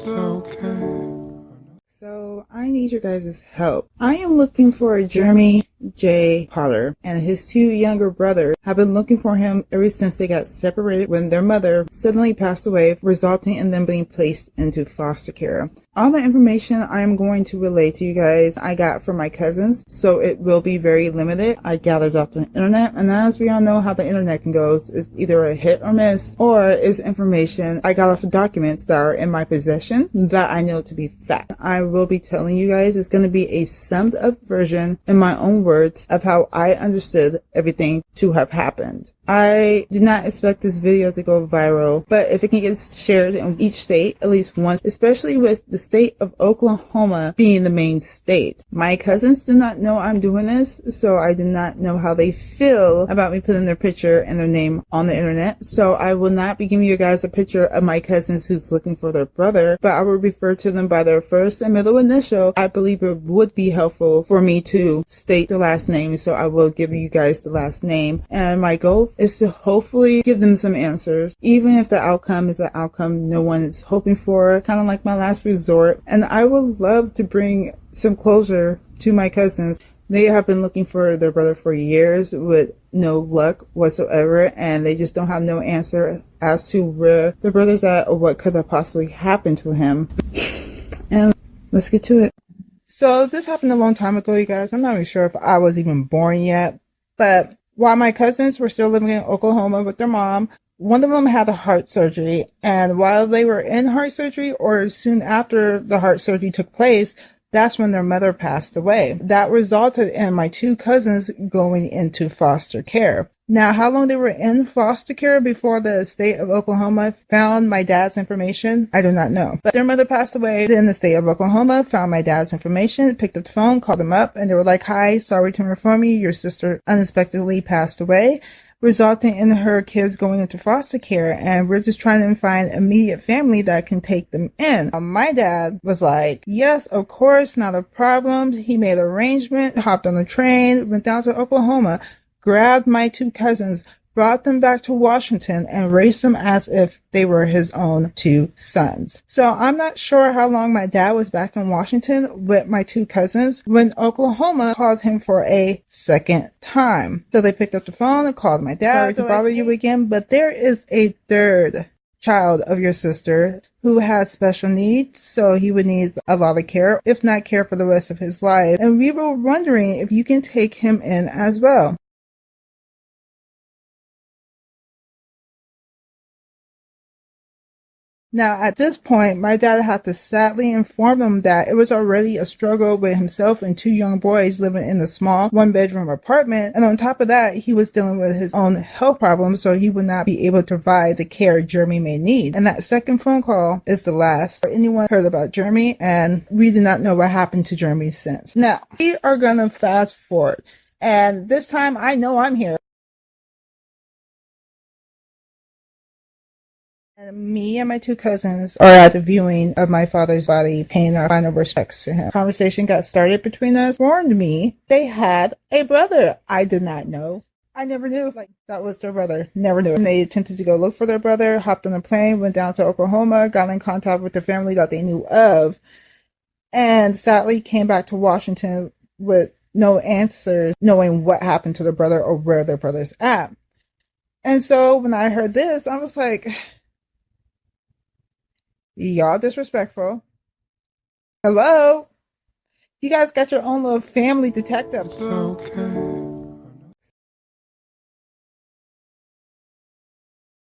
it's okay. So I need your guys' help. I am looking for a Jeremy J. Potter and his two younger brothers have been looking for him ever since they got separated when their mother suddenly passed away, resulting in them being placed into foster care. All the information I am going to relay to you guys I got from my cousins, so it will be very limited. I gathered off the internet, and as we all know how the internet can go, it's either a hit or miss, or is information I got off of documents that are in my possession that I know to be fact. I will be telling you guys it's going to be a summed up version in my own words of how I understood everything to have happened. I do not expect this video to go viral, but if it can get shared in each state at least once, especially with the state of Oklahoma being the main state. My cousins do not know I'm doing this, so I do not know how they feel about me putting their picture and their name on the internet. So I will not be giving you guys a picture of my cousins who's looking for their brother, but I will refer to them by their first and middle initial. I believe it would be helpful for me to state the last name, so I will give you guys the last name. And my goal is to hopefully give them some answers, even if the outcome is an outcome no one is hoping for, kind of like my last resort. And I would love to bring some closure to my cousins. They have been looking for their brother for years with no luck whatsoever, and they just don't have no answer as to where the brother's at or what could have possibly happened to him. and let's get to it. So this happened a long time ago, you guys. I'm not even sure if I was even born yet, but while my cousins were still living in Oklahoma with their mom, one of them had a heart surgery. And while they were in heart surgery or soon after the heart surgery took place, that's when their mother passed away. That resulted in my two cousins going into foster care. Now, how long they were in foster care before the state of Oklahoma found my dad's information, I do not know. But their mother passed away. in the state of Oklahoma found my dad's information, picked up the phone, called them up, and they were like, Hi, sorry to inform you, your sister unexpectedly passed away resulting in her kids going into foster care and we're just trying to find immediate family that can take them in. My dad was like, yes, of course, not a problem. He made arrangements, hopped on the train, went down to Oklahoma, grabbed my two cousins, brought them back to Washington and raised them as if they were his own two sons. So I'm not sure how long my dad was back in Washington with my two cousins when Oklahoma called him for a second time. So they picked up the phone and called my dad Sorry to bother you again, but there is a third child of your sister who has special needs, so he would need a lot of care, if not care for the rest of his life. And we were wondering if you can take him in as well. Now, at this point, my dad had to sadly inform him that it was already a struggle with himself and two young boys living in a small one bedroom apartment. And on top of that, he was dealing with his own health problems, so he would not be able to provide the care Jeremy may need. And that second phone call is the last anyone heard about Jeremy, and we do not know what happened to Jeremy since. Now, we are going to fast forward. And this time I know I'm here. Me and my two cousins are at the viewing of my father's body, paying our final respects to him. Conversation got started between us, warned me they had a brother I did not know. I never knew like that was their brother. Never knew. And they attempted to go look for their brother, hopped on a plane, went down to Oklahoma, got in contact with their family that they knew of, and sadly came back to Washington with no answers, knowing what happened to their brother or where their brother's at. And so when I heard this, I was like, Y'all disrespectful. Hello? You guys got your own little family detective. okay.